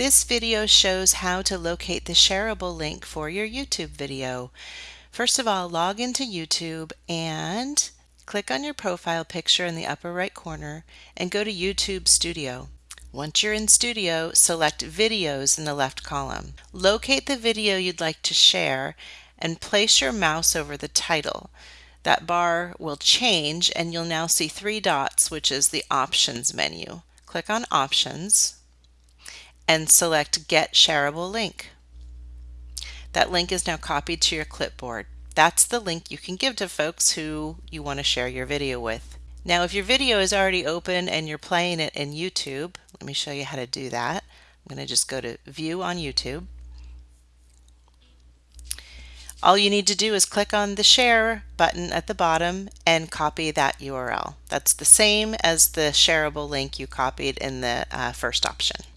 This video shows how to locate the shareable link for your YouTube video. First of all, log into YouTube and click on your profile picture in the upper right corner and go to YouTube Studio. Once you're in Studio, select Videos in the left column. Locate the video you'd like to share and place your mouse over the title. That bar will change and you'll now see three dots, which is the Options menu. Click on Options and select Get Shareable Link. That link is now copied to your clipboard. That's the link you can give to folks who you want to share your video with. Now if your video is already open and you're playing it in YouTube, let me show you how to do that. I'm going to just go to View on YouTube. All you need to do is click on the Share button at the bottom and copy that URL. That's the same as the shareable link you copied in the uh, first option.